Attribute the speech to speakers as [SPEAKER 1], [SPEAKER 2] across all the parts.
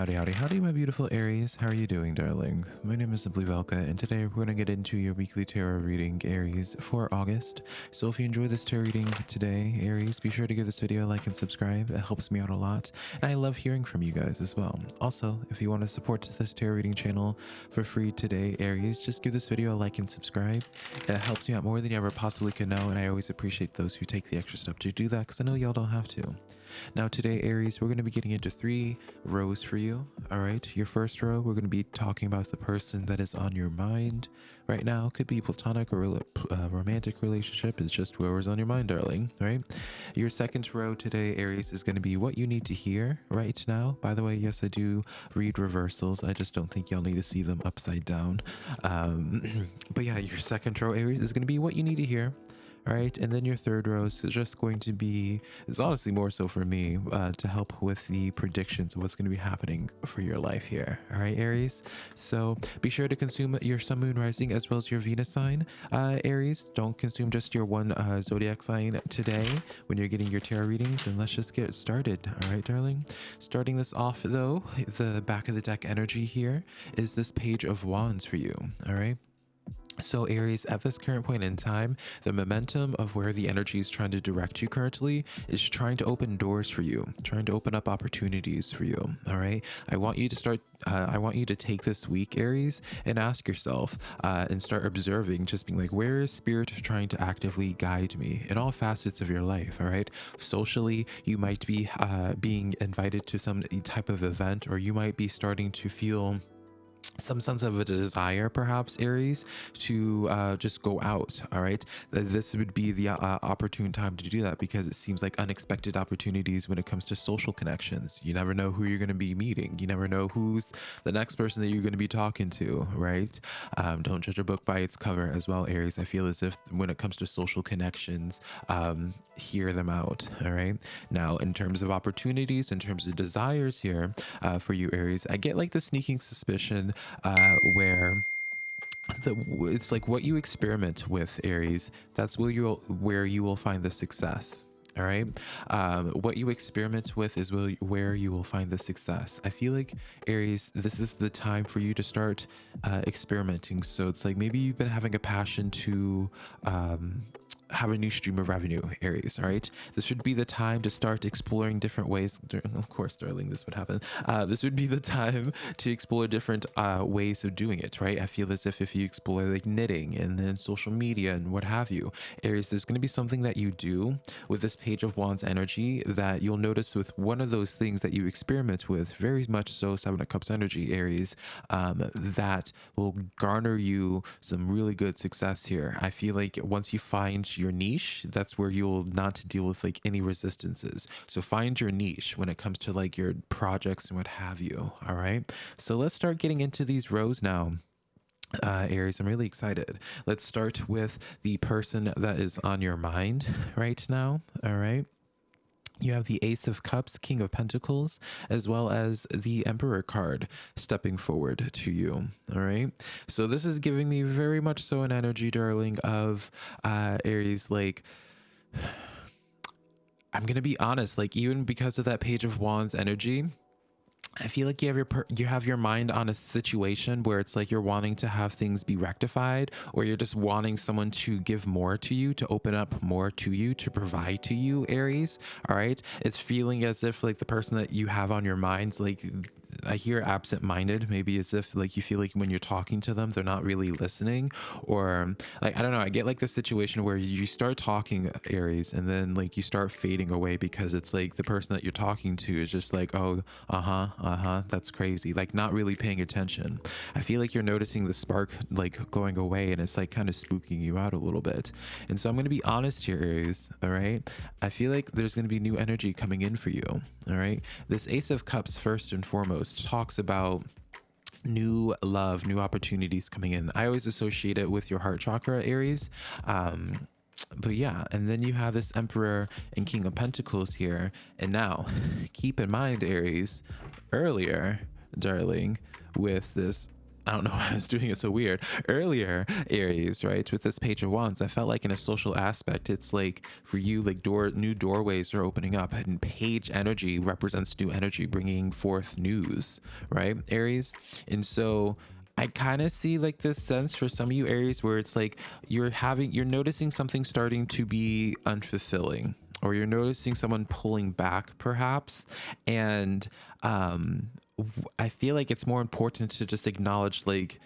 [SPEAKER 1] Howdy, howdy, howdy, my beautiful Aries. How are you doing, darling? My name is Simply Velka, and today we're going to get into your weekly tarot reading, Aries, for August. So if you enjoy this tarot reading today, Aries, be sure to give this video a like and subscribe. It helps me out a lot, and I love hearing from you guys as well. Also, if you want to support this tarot reading channel for free today, Aries, just give this video a like and subscribe. It helps me out more than you ever possibly could know, and I always appreciate those who take the extra step to do that, because I know y'all don't have to. Now today, Aries, we're going to be getting into three rows for you. All right. Your first row, we're going to be talking about the person that is on your mind right now. Could be platonic or uh, romantic relationship. It's just whoever's on your mind, darling. Right. Your second row today, Aries, is going to be what you need to hear right now. By the way, yes, I do read reversals. I just don't think y'all need to see them upside down. Um, but yeah, your second row, Aries, is going to be what you need to hear all right? And then your third row is just going to be it's honestly more so for me uh, to help with the predictions of what's going to be happening for your life here all right aries? So be sure to consume your sun moon rising as well as your venus sign uh, aries. Don't consume just your one uh, zodiac sign today when you're getting your tarot readings and let's just get started all right darling? Starting this off though the back of the deck energy here is this page of wands for you all right so Aries, at this current point in time, the momentum of where the energy is trying to direct you currently is trying to open doors for you, trying to open up opportunities for you. All right. I want you to start, uh, I want you to take this week, Aries, and ask yourself uh, and start observing, just being like, where is spirit trying to actively guide me in all facets of your life? All right. Socially, you might be uh, being invited to some type of event, or you might be starting to feel some sense of a desire perhaps aries to uh, just go out all right? This would be the uh, opportune time to do that because it seems like unexpected opportunities when it comes to social connections. You never know who you're going to be meeting. You never know who's the next person that you're going to be talking to right? Um, don't judge a book by its cover as well aries. I feel as if when it comes to social connections um, hear them out all right? Now in terms of opportunities in terms of desires here uh, for you aries i get like the sneaking suspicion uh, where the, it's like what you experiment with aries that's where you'll where you will find the success all right? Um, what you experiment with is will, where you will find the success. I feel like aries this is the time for you to start uh, experimenting. So it's like maybe you've been having a passion to um, have a new stream of revenue aries all right? This would be the time to start exploring different ways of course darling this would happen. Uh, this would be the time to explore different uh, ways of doing it right? I feel as if if you explore like knitting and then social media and what have you aries there's going to be something that you do with this page of wands energy that you'll notice with one of those things that you experiment with very much so seven of cups energy aries um, that will garner you some really good success here. I feel like once you find your niche, that's where you'll not deal with like any resistances. So find your niche when it comes to like your projects and what have you. All right. So let's start getting into these rows now. Uh, Aries, I'm really excited. Let's start with the person that is on your mind right now. All right. You have the Ace of Cups, King of Pentacles, as well as the Emperor card stepping forward to you. All right. So this is giving me very much so an energy, darling, of uh, Aries, like. I'm going to be honest, like, even because of that Page of Wands energy, I feel like you have your you have your mind on a situation where it's like you're wanting to have things be rectified or you're just wanting someone to give more to you to open up more to you to provide to you Aries all right? It's feeling as if like the person that you have on your mind's like I hear absent minded, maybe as if like you feel like when you're talking to them, they're not really listening. Or like, I don't know, I get like the situation where you start talking Aries and then like you start fading away because it's like the person that you're talking to is just like, oh, uh huh, uh huh, that's crazy. Like not really paying attention. I feel like you're noticing the spark like going away and it's like kind of spooking you out a little bit. And so I'm going to be honest here, Aries. All right. I feel like there's going to be new energy coming in for you. All right. This Ace of Cups, first and foremost talks about new love, new opportunities coming in. I always associate it with your heart chakra, Aries. Um, but yeah, and then you have this Emperor and King of Pentacles here. And now, keep in mind, Aries, earlier, darling, with this I don't know why I was doing it so weird earlier, Aries, right? With this Page of Wands, I felt like in a social aspect, it's like for you, like door new doorways are opening up, and Page energy represents new energy, bringing forth news, right, Aries? And so I kind of see like this sense for some of you Aries where it's like you're having, you're noticing something starting to be unfulfilling, or you're noticing someone pulling back perhaps and um I feel like it's more important to just acknowledge like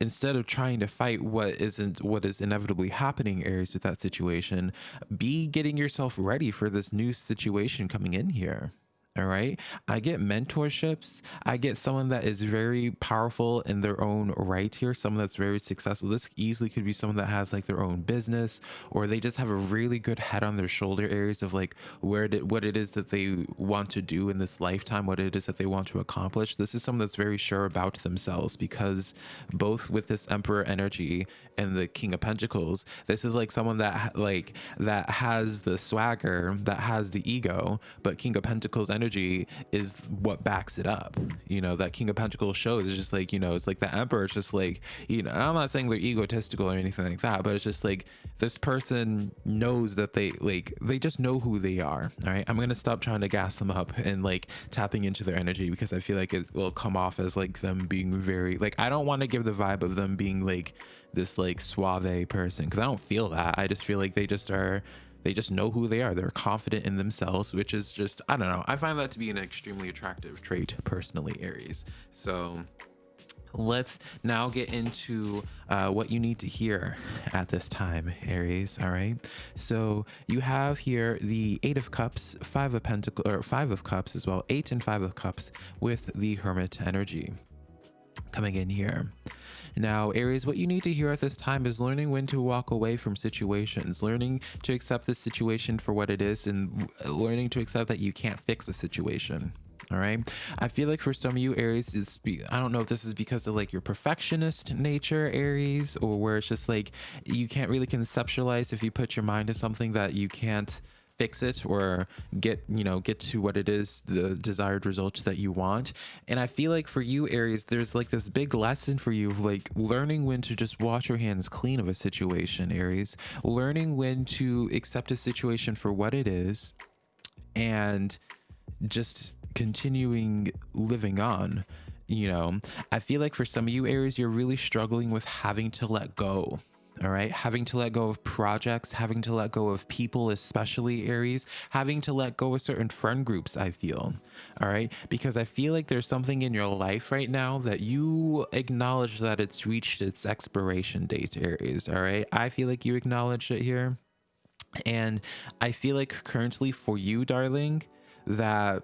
[SPEAKER 1] instead of trying to fight what isn't what is inevitably happening Aries with that situation be getting yourself ready for this new situation coming in here all right. I get mentorships. I get someone that is very powerful in their own right here, someone that's very successful. This easily could be someone that has like their own business or they just have a really good head on their shoulder Aries of like where did what it is that they want to do in this lifetime, what it is that they want to accomplish. This is someone that's very sure about themselves because both with this emperor energy and the king of pentacles, this is like someone that like that has the swagger, that has the ego, but king of pentacles energy energy is what backs it up. You know, that King of Pentacles shows is just like, you know, it's like the Emperor. It's just like, you know, I'm not saying they're egotistical or anything like that, but it's just like this person knows that they like, they just know who they are. All right. I'm going to stop trying to gas them up and like tapping into their energy because I feel like it will come off as like them being very, like, I don't want to give the vibe of them being like this like suave person because I don't feel that. I just feel like they just are they just know who they are. They're confident in themselves, which is just, I don't know. I find that to be an extremely attractive trait personally, Aries. So let's now get into uh, what you need to hear at this time aries all right so you have here the eight of cups five of pentacles or five of cups as well eight and five of cups with the hermit energy coming in here. Now, Aries, what you need to hear at this time is learning when to walk away from situations, learning to accept the situation for what it is, and learning to accept that you can't fix a situation all right? I feel like for some of you aries it's be, i don't know if this is because of like your perfectionist nature aries or where it's just like you can't really conceptualize if you put your mind to something that you can't fix it or get you know get to what it is the desired results that you want. And i feel like for you aries there's like this big lesson for you of like learning when to just wash your hands clean of a situation aries. Learning when to accept a situation for what it is and just continuing living on you know. I feel like for some of you aries you're really struggling with having to let go all right? Having to let go of projects having to let go of people especially aries having to let go of certain friend groups i feel all right? Because i feel like there's something in your life right now that you acknowledge that it's reached its expiration date aries all right? I feel like you acknowledge it here. And i feel like currently for you darling that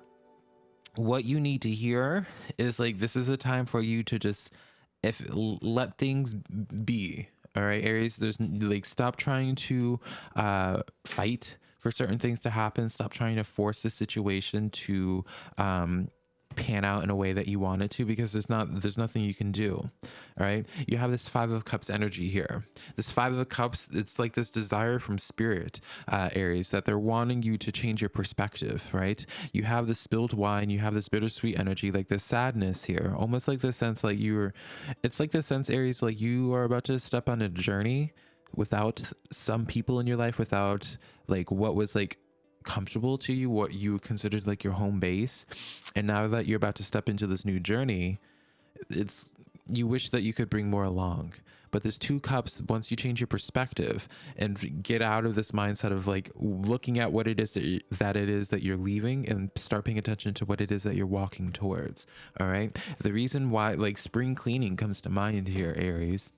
[SPEAKER 1] what you need to hear is like this is a time for you to just if let things be all right aries there's like stop trying to uh fight for certain things to happen. Stop trying to force the situation to um pan out in a way that you want it to because there's not there's nothing you can do all right you have this five of cups energy here. This five of cups it's like this desire from spirit uh aries that they're wanting you to change your perspective right? You have the spilled wine you have this bittersweet energy like this sadness here almost like the sense like you're it's like the sense aries like you are about to step on a journey without some people in your life without like what was like comfortable to you, what you considered like your home base. And now that you're about to step into this new journey, it's you wish that you could bring more along. But this two cups, once you change your perspective and get out of this mindset of like looking at what it is that, you, that it is that you're leaving and start paying attention to what it is that you're walking towards. All right. The reason why like spring cleaning comes to mind here, Aries,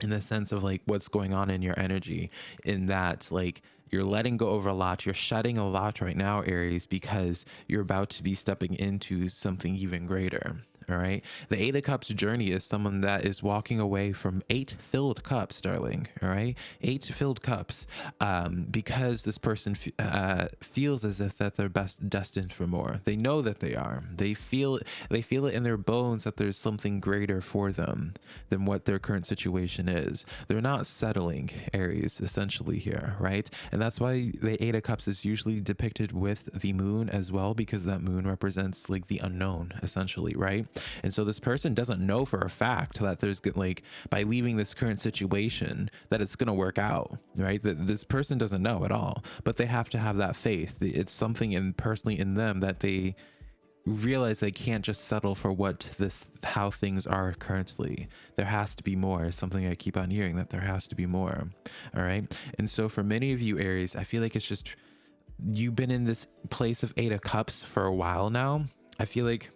[SPEAKER 1] in the sense of like what's going on in your energy, in that like you're letting go of a lot. You're shedding a lot right now, Aries, because you're about to be stepping into something even greater. All right. The Eight of Cups journey is someone that is walking away from eight filled cups, darling. All right. Eight filled cups. Um, because this person uh, feels as if that they're best destined for more. They know that they are. They feel they feel it in their bones that there's something greater for them than what their current situation is. They're not settling, Aries, essentially here, right? And that's why the Eight of Cups is usually depicted with the moon as well, because that moon represents like the unknown, essentially, right? And so this person doesn't know for a fact that there's like by leaving this current situation that it's going to work out, right? That this person doesn't know at all, but they have to have that faith. It's something in personally in them that they realize they can't just settle for what this how things are currently there has to be more something i keep on hearing that there has to be more all right and so for many of you aries i feel like it's just you've been in this place of eight of cups for a while now i feel like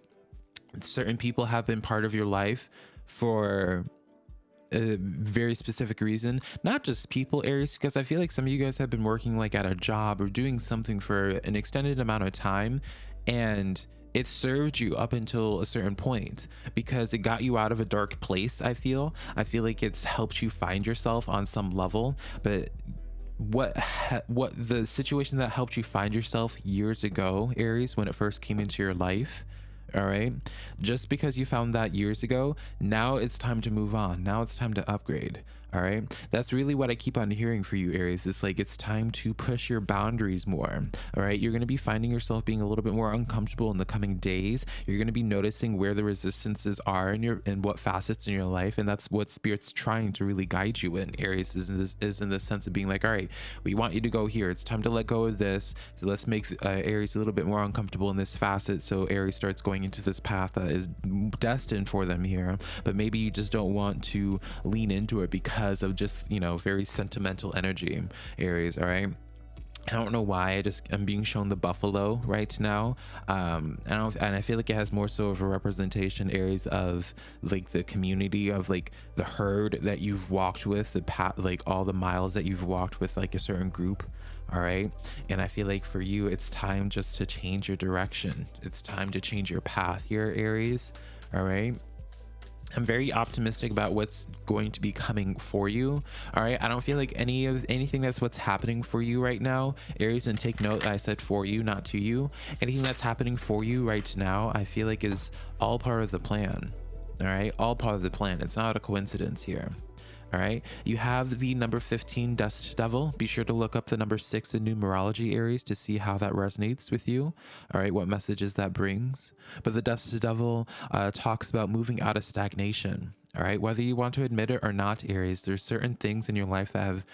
[SPEAKER 1] certain people have been part of your life for a very specific reason not just people aries because i feel like some of you guys have been working like at a job or doing something for an extended amount of time and it served you up until a certain point because it got you out of a dark place i feel. I feel like it's helped you find yourself on some level but what what the situation that helped you find yourself years ago aries when it first came into your life all right? Just because you found that years ago now it's time to move on. Now it's time to upgrade all right? That's really what i keep on hearing for you aries. It's like it's time to push your boundaries more. All right? You're going to be finding yourself being a little bit more uncomfortable in the coming days. You're going to be noticing where the resistances are in your in what facets in your life and that's what spirit's trying to really guide you in aries is in this is in the sense of being like all right we want you to go here. It's time to let go of this. So let's make uh, aries a little bit more uncomfortable in this facet. So aries starts going into this path that is destined for them here but maybe you just don't want to lean into it because because of just you know very sentimental energy aries all right I don't know why I just I'm being shown the buffalo right now. Um, and, I and I feel like it has more so of a representation Aries of like the community of like the herd that you've walked with, the pat like all the miles that you've walked with like a certain group. All right. And I feel like for you, it's time just to change your direction. It's time to change your path here, Aries. All right. I'm very optimistic about what's going to be coming for you. All right. I don't feel like any of anything that's what's happening for you right now, Aries, and take note I said for you, not to you. Anything that's happening for you right now, I feel like is all part of the plan. All right. All part of the plan. It's not a coincidence here. All right. You have the number 15 Dust Devil. Be sure to look up the number six in numerology Aries to see how that resonates with you. All right. What messages that brings. But the Dust Devil uh, talks about moving out of stagnation. All right. Whether you want to admit it or not, Aries, there's certain things in your life that have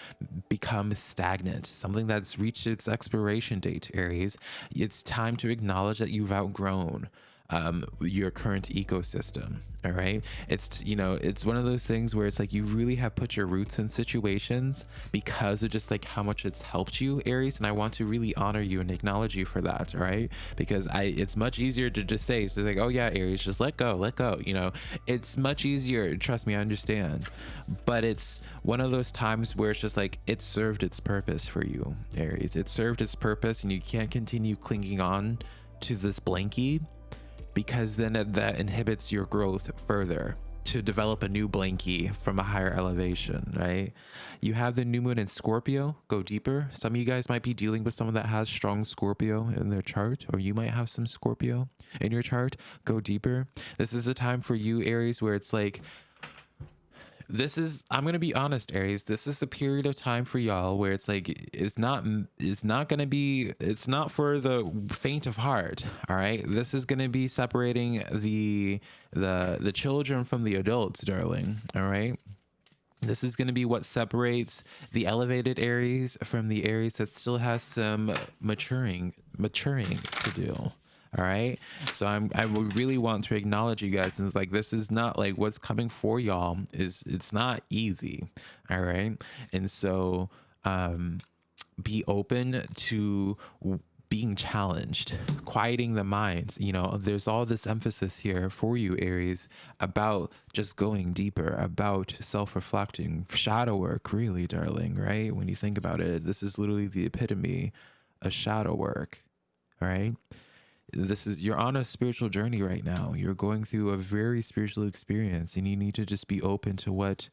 [SPEAKER 1] become stagnant, something that's reached its expiration date, Aries. It's time to acknowledge that you've outgrown um, your current ecosystem. All right. It's, you know, it's one of those things where it's like you really have put your roots in situations because of just like how much it's helped you, Aries. And I want to really honor you and acknowledge you for that. All right. Because I, it's much easier to just say, so it's like, oh yeah, Aries, just let go, let go. You know, it's much easier. Trust me, I understand. But it's one of those times where it's just like it served its purpose for you, Aries. It served its purpose and you can't continue clinging on to this blankie because then that inhibits your growth further to develop a new blankie from a higher elevation, right? You have the new moon in Scorpio, go deeper. Some of you guys might be dealing with someone that has strong Scorpio in their chart, or you might have some Scorpio in your chart, go deeper. This is a time for you, Aries, where it's like, this is i'm gonna be honest aries this is a period of time for y'all where it's like it's not it's not gonna be it's not for the faint of heart all right? This is gonna be separating the the the children from the adults darling all right? This is going to be what separates the elevated Aries from the Aries that still has some maturing maturing to do all right so i'm i really want to acknowledge you guys and it's like this is not like what's coming for y'all is it's not easy all right and so um be open to being challenged, quieting the minds. You know, there's all this emphasis here for you, Aries, about just going deeper, about self reflecting, shadow work, really, darling, right? When you think about it, this is literally the epitome of shadow work, all right? This is you're on a spiritual journey right now. You're going through a very spiritual experience and you need to just be open to what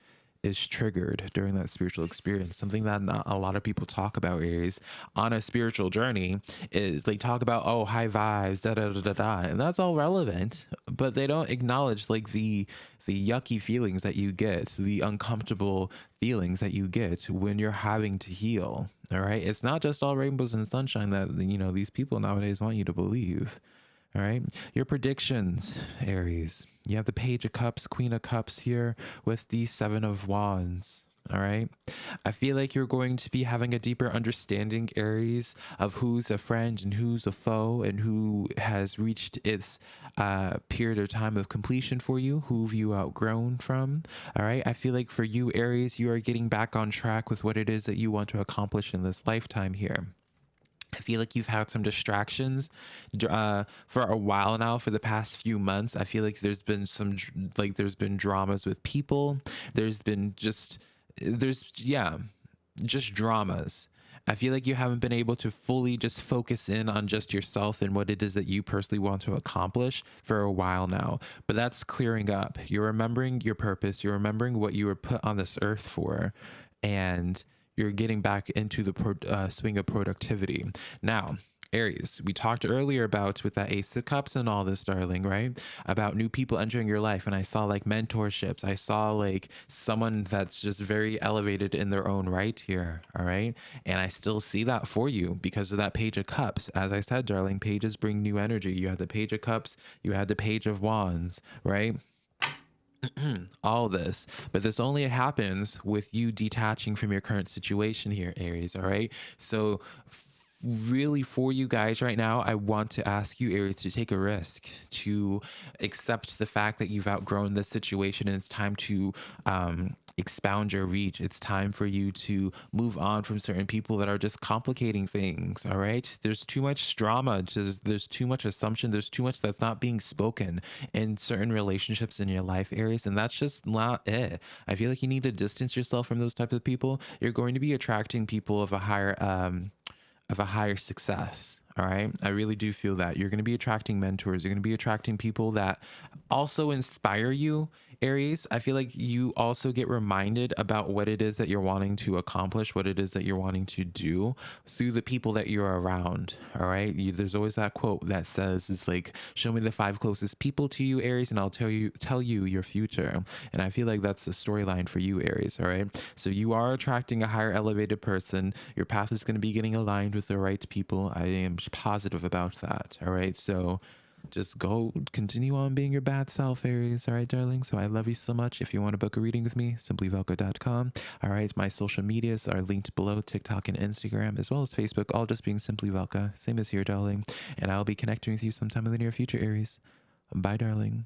[SPEAKER 1] is triggered during that spiritual experience. Something that not a lot of people talk about is on a spiritual journey is they talk about oh high vibes da da da da da and that's all relevant, but they don't acknowledge like the the yucky feelings that you get, the uncomfortable feelings that you get when you're having to heal. All right. It's not just all rainbows and sunshine that, you know, these people nowadays want you to believe. All right. Your predictions, Aries. You have the Page of Cups, Queen of Cups here with the Seven of Wands. All right. I feel like you're going to be having a deeper understanding, Aries, of who's a friend and who's a foe and who has reached its uh, period or time of completion for you, who've you outgrown from. All right. I feel like for you, Aries, you are getting back on track with what it is that you want to accomplish in this lifetime here. I feel like you've had some distractions uh, for a while now. For the past few months, I feel like there's been some like there's been dramas with people. There's been just there's yeah, just dramas. I feel like you haven't been able to fully just focus in on just yourself and what it is that you personally want to accomplish for a while now. But that's clearing up. You're remembering your purpose. You're remembering what you were put on this earth for, and you're getting back into the pro, uh, swing of productivity. Now, Aries, we talked earlier about with that Ace of Cups and all this, darling, right? About new people entering your life. And I saw like mentorships. I saw like someone that's just very elevated in their own right here. All right. And I still see that for you because of that Page of Cups. As I said, darling, pages bring new energy. You had the Page of Cups, you had the Page of Wands, right? all this but this only happens with you detaching from your current situation here aries all right? So really for you guys right now, I want to ask you, Aries, to take a risk, to accept the fact that you've outgrown this situation and it's time to um, expound your reach. It's time for you to move on from certain people that are just complicating things. All right. There's too much drama. There's, there's too much assumption. There's too much that's not being spoken in certain relationships in your life, Aries. And that's just not it. I feel like you need to distance yourself from those types of people. You're going to be attracting people of a higher, um, of a higher success. All right. I really do feel that you're going to be attracting mentors. You're going to be attracting people that also inspire you Aries, I feel like you also get reminded about what it is that you're wanting to accomplish, what it is that you're wanting to do through the people that you're around. All right. You, there's always that quote that says, it's like, show me the five closest people to you, Aries, and I'll tell you, tell you your future. And I feel like that's the storyline for you, Aries. All right. So you are attracting a higher elevated person. Your path is going to be getting aligned with the right people. I am positive about that. All right. So, just go continue on being your bad self, Aries. All right, darling. So I love you so much. If you want to book a reading with me, simplyvelka.com. All right, my social medias are linked below TikTok and Instagram, as well as Facebook, all just being Simply Velka. Same as here, darling. And I'll be connecting with you sometime in the near future, Aries. Bye, darling.